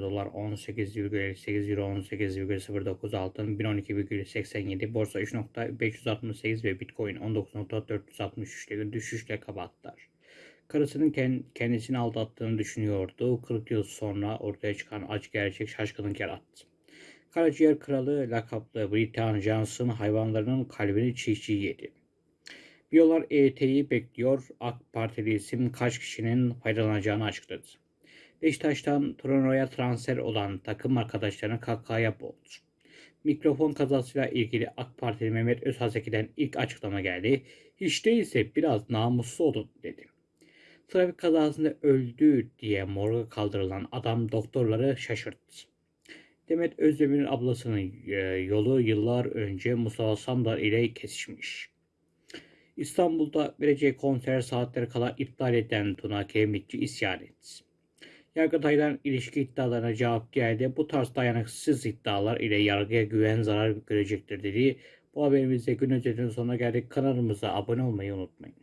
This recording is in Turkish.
Dolar 18,58 Euro 18,09 Altın 1012,87 Borsa 3.568 ve Bitcoin 19.463 ile düşüşle kapattılar. Karısının ken- kendisini aldattığını düşünüyordu. 40 yıl sonra ortaya çıkan acı gerçek şaşkınlık yarattı. Karaciğer kralı lakaplı Britan Johnson hayvanlarının kalbini çiğ çiğ yedi. Biyolar EYT'yi bekliyor. AK Partili isim kaç kişinin faydalanacağını açıkladı. Beşiktaş'tan Torino'ya transfer olan takım arkadaşlarını kakaya boğdu. Mikrofon kazasıyla ilgili AK Partili Mehmet Özhaseki'den ilk açıklama geldi. Hiç değilse biraz namuslu olun dedi. Trafik kazasında öldü diye morga kaldırılan adam doktorları şaşırttı. Demet Özdemir'in ablasının e, yolu yıllar önce Mustafa Sandal ile kesişmiş. İstanbul'da vereceği konser saatleri kala iptal eden Tuna Kemikçi isyan etti. Yargıtay'dan ilişki iddialarına cevap geldi. Bu tarz dayanıksız iddialar ile yargıya güven zarar görecektir dedi. Bu haberimizde gün özetinin sonuna geldik. Kanalımıza abone olmayı unutmayın.